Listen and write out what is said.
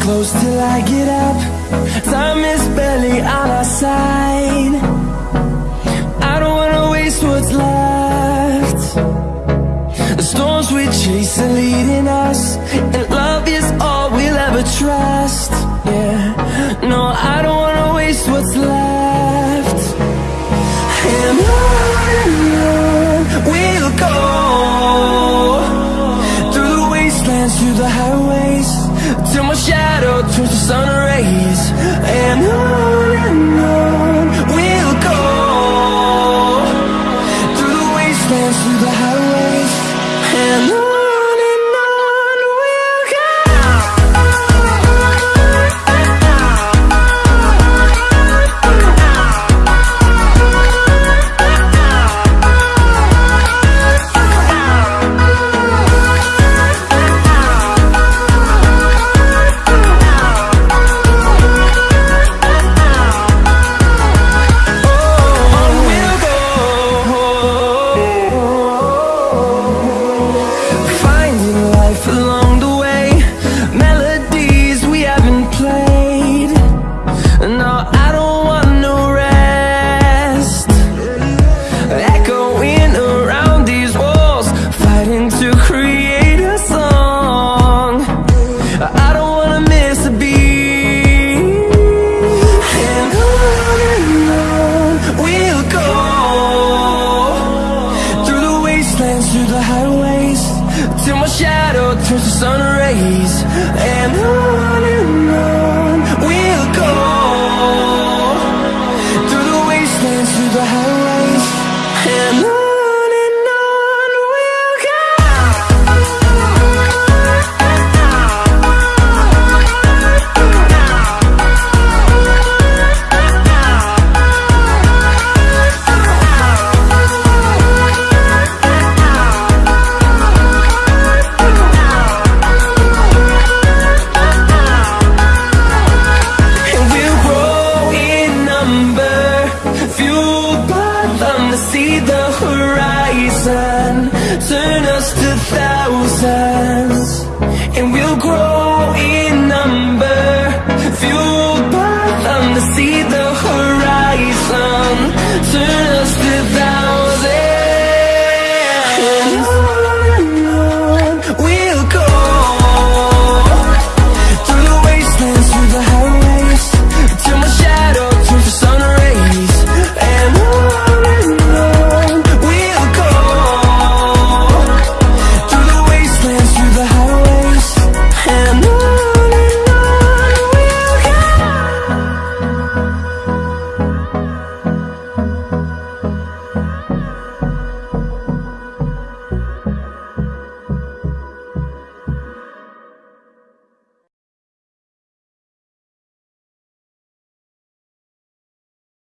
close till I get up. Time is barely on our side. I don't wanna waste what's left. The storms we chase are leading us And love is all we'll ever trust. Yeah, no, I don't wanna waste what's left. And on and on we'll go. Through the wastelands, through the highways Till my shadow Through the wastelands, life along the way. Melodies we haven't played. No, I don't want no rest. Echoing around these walls Fighting to create a song. I don't wanna miss a beat. And on and on we'll go. Through the wastelands, through the highways Till my shadow turns to sun rays And on and on the horizon. Turn us to thousands